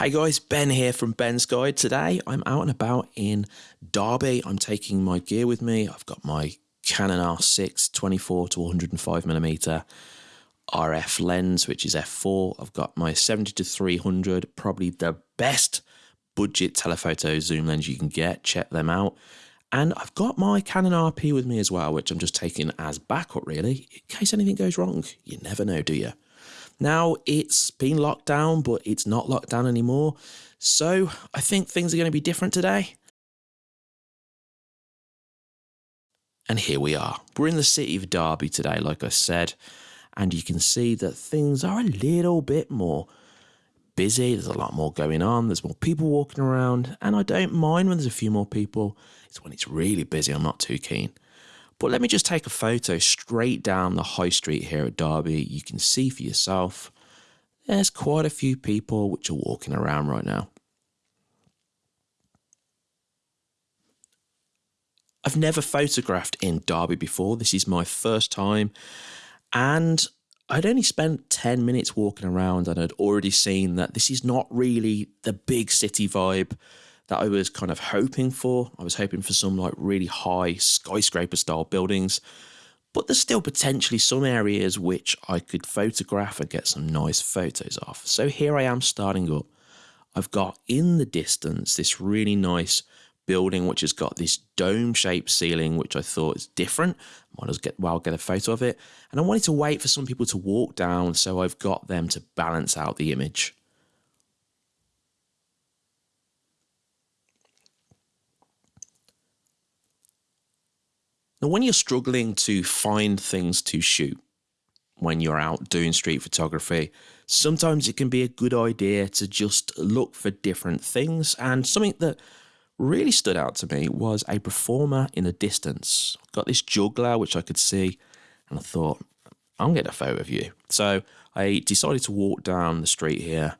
Hey guys, Ben here from Ben's Guide. Today I'm out and about in Derby. I'm taking my gear with me. I've got my Canon R6 24 to 105 millimeter RF lens, which is f4. I've got my 70 to 300, probably the best budget telephoto zoom lens you can get. Check them out. And I've got my Canon RP with me as well, which I'm just taking as backup really, in case anything goes wrong. You never know, do you? Now it's been locked down, but it's not locked down anymore. So I think things are going to be different today. And here we are. We're in the city of Derby today, like I said, and you can see that things are a little bit more busy. There's a lot more going on. There's more people walking around, and I don't mind when there's a few more people. It's when it's really busy, I'm not too keen. But let me just take a photo straight down the high street here at Derby. You can see for yourself, there's quite a few people which are walking around right now. I've never photographed in Derby before. This is my first time. And I'd only spent 10 minutes walking around and I'd already seen that this is not really the big city vibe that I was kind of hoping for. I was hoping for some like really high skyscraper style buildings, but there's still potentially some areas which I could photograph and get some nice photos of. So here I am starting up. I've got in the distance this really nice building which has got this dome shaped ceiling which I thought is different. Might as get well get a photo of it. And I wanted to wait for some people to walk down so I've got them to balance out the image. Now, when you're struggling to find things to shoot when you're out doing street photography, sometimes it can be a good idea to just look for different things. And something that really stood out to me was a performer in the distance. Got this juggler, which I could see, and I thought, I'm getting a photo of you. So I decided to walk down the street here.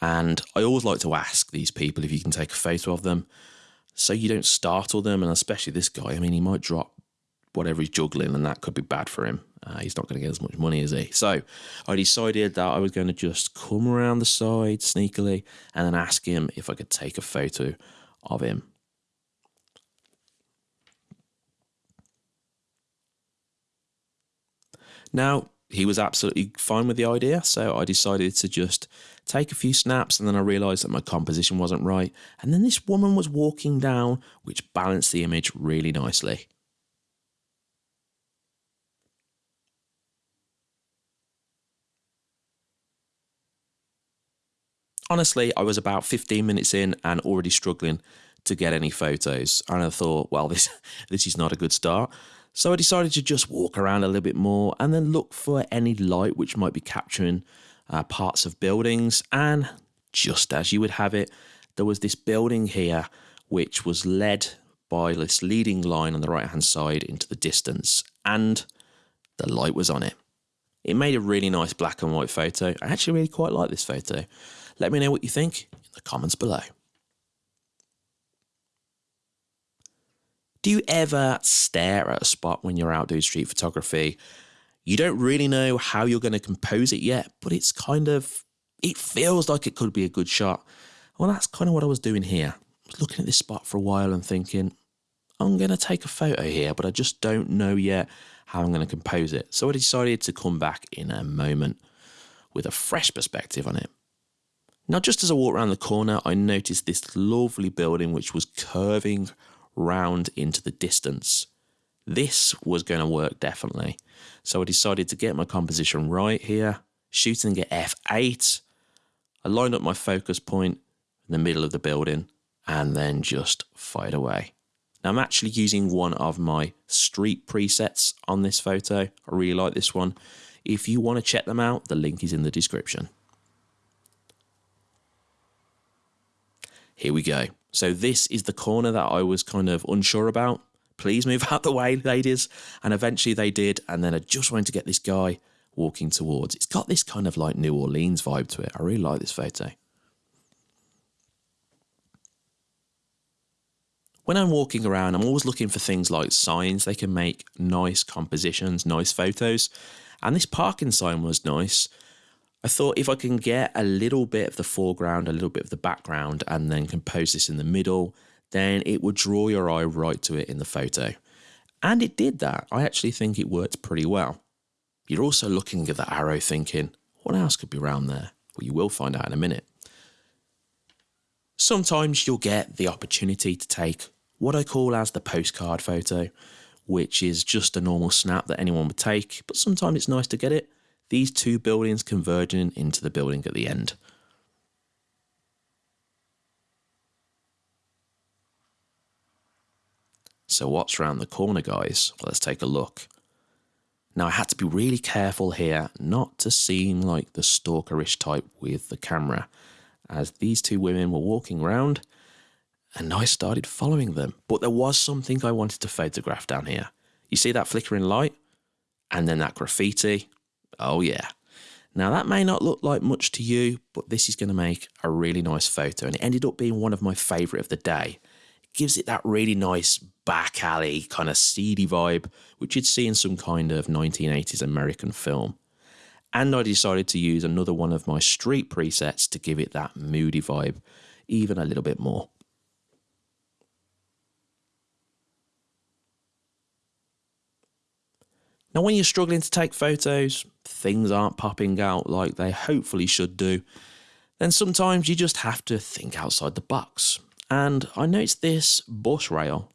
And I always like to ask these people if you can take a photo of them so you don't startle them. And especially this guy, I mean, he might drop whatever he's juggling, and that could be bad for him. Uh, he's not going to get as much money as he. So I decided that I was going to just come around the side sneakily and then ask him if I could take a photo of him. Now, he was absolutely fine with the idea, so I decided to just take a few snaps and then I realised that my composition wasn't right. And then this woman was walking down, which balanced the image really nicely. Honestly, I was about 15 minutes in and already struggling to get any photos. And I thought, well, this this is not a good start. So I decided to just walk around a little bit more and then look for any light which might be capturing uh, parts of buildings. And just as you would have it, there was this building here which was led by this leading line on the right hand side into the distance, and the light was on it. It made a really nice black and white photo. I actually really quite like this photo. Let me know what you think in the comments below. Do you ever stare at a spot when you're out doing street photography? You don't really know how you're going to compose it yet, but it's kind of, it feels like it could be a good shot. Well, that's kind of what I was doing here. I was looking at this spot for a while and thinking, I'm going to take a photo here, but I just don't know yet how I'm going to compose it. So I decided to come back in a moment with a fresh perspective on it. Now, just as I walked around the corner, I noticed this lovely building which was curving round into the distance. This was going to work definitely. So I decided to get my composition right here, shooting at f8. I lined up my focus point in the middle of the building and then just fired away. Now I'm actually using one of my street presets on this photo. I really like this one. If you want to check them out, the link is in the description. Here we go. So this is the corner that I was kind of unsure about. Please move out the way, ladies. And eventually they did. And then I just wanted to get this guy walking towards. It's got this kind of like New Orleans vibe to it. I really like this photo. When I'm walking around, I'm always looking for things like signs. They can make nice compositions, nice photos. And this parking sign was nice. I thought if I can get a little bit of the foreground, a little bit of the background, and then compose this in the middle, then it would draw your eye right to it in the photo. And it did that. I actually think it worked pretty well. You're also looking at the arrow thinking, what else could be around there? Well, you will find out in a minute. Sometimes you'll get the opportunity to take what I call as the postcard photo, which is just a normal snap that anyone would take, but sometimes it's nice to get it. These two buildings converging into the building at the end. So what's around the corner, guys? Let's take a look. Now I had to be really careful here not to seem like the stalkerish type with the camera, as these two women were walking around and I started following them. But there was something I wanted to photograph down here. You see that flickering light? And then that graffiti? Oh yeah. Now that may not look like much to you, but this is going to make a really nice photo and it ended up being one of my favourite of the day It gives it that really nice back alley kind of seedy vibe, which you'd see in some kind of 1980s American film. And I decided to use another one of my street presets to give it that moody vibe even a little bit more. Now, when you're struggling to take photos, things aren't popping out like they hopefully should do, then sometimes you just have to think outside the box and I noticed this bus rail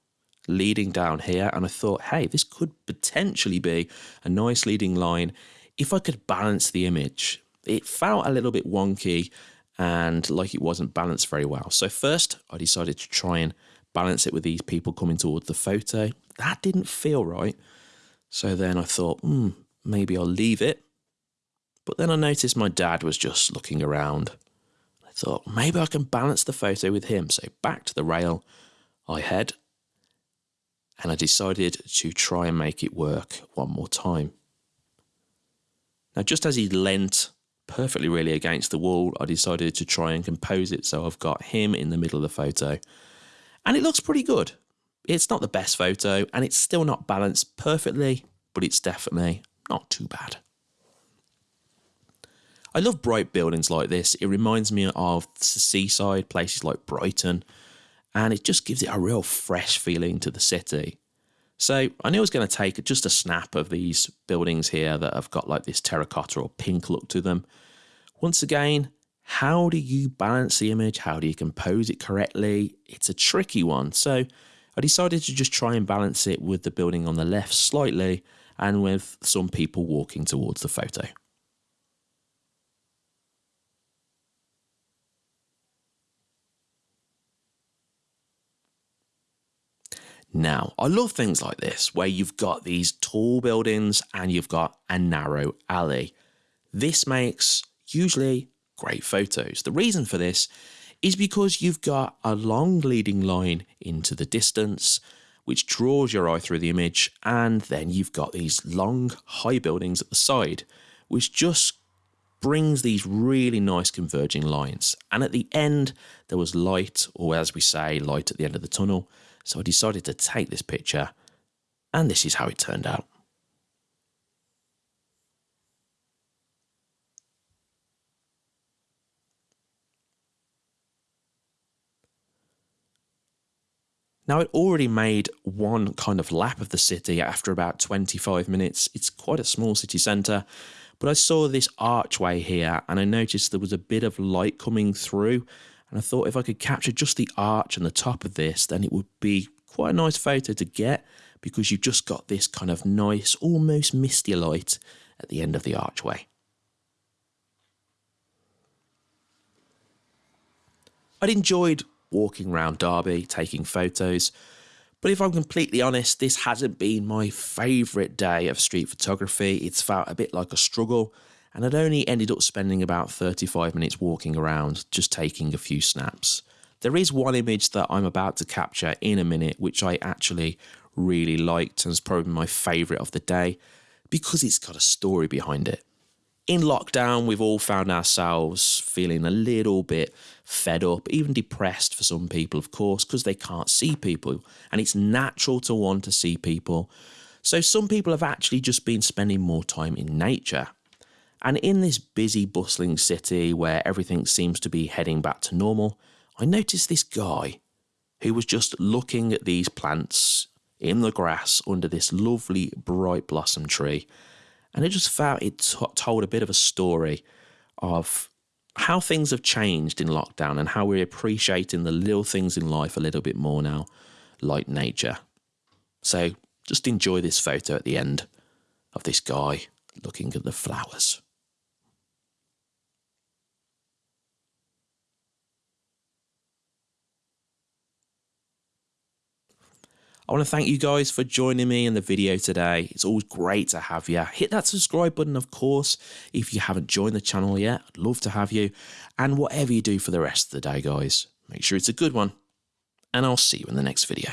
leading down here, and I thought, hey, this could potentially be a nice leading line if I could balance the image. It felt a little bit wonky and like it wasn't balanced very well. So first, I decided to try and balance it with these people coming towards the photo. That didn't feel right. So then I thought, hmm, maybe I'll leave it. But then I noticed my dad was just looking around I thought maybe I can balance the photo with him. So back to the rail I head and I decided to try and make it work one more time. Now, just as he leant perfectly really against the wall, I decided to try and compose it so I've got him in the middle of the photo. And it looks pretty good. It's not the best photo and it's still not balanced perfectly, but it's definitely not too bad. I love bright buildings like this. It reminds me of seaside, places like Brighton, and it just gives it a real fresh feeling to the city. So I knew I was going to take just a snap of these buildings here that have got like this terracotta or pink look to them. Once again, how do you balance the image? How do you compose it correctly? It's a tricky one. So I decided to just try and balance it with the building on the left slightly and with some people walking towards the photo. Now, I love things like this, where you've got these tall buildings and you've got a narrow alley. This makes usually great photos. The reason for this is because you've got a long leading line into the distance, which draws your eye through the image, and then you've got these long, high buildings at the side, which just brings these really nice converging lines. And at the end, there was light, or as we say, light at the end of the tunnel, so I decided to take this picture, and this is how it turned out. Now, I'd already made one kind of lap of the city after about 25 minutes. It's quite a small city centre, but I saw this archway here and I noticed there was a bit of light coming through and I thought if I could capture just the arch and the top of this, then it would be quite a nice photo to get because you've just got this kind of nice, almost misty light at the end of the archway. I'd enjoyed walking around Derby, taking photos, but if I'm completely honest, this hasn't been my favourite day of street photography. It's felt a bit like a struggle and I'd only ended up spending about 35 minutes walking around just taking a few snaps. There is one image that I'm about to capture in a minute, which I actually really liked and is probably my favourite of the day because it's got a story behind it. In lockdown, we've all found ourselves feeling a little bit fed up, even depressed for some people, of course, because they can't see people. And it's natural to want to see people. So some people have actually just been spending more time in nature And in this busy, bustling city where everything seems to be heading back to normal, I noticed this guy who was just looking at these plants in the grass under this lovely, bright blossom tree. And it just felt it t- told a bit of a story of how things have changed in lockdown and how we're appreciating the little things in life a little bit more now, like nature. So just enjoy this photo at the end of this guy looking at the flowers. I want to thank you guys for joining me in the video today. It's always great to have you. Hit that subscribe button, of course, if you haven't joined the channel yet. I'd love to have you. And whatever you do for the rest of the day, guys, make sure it's a good one. And I'll see you in the next video.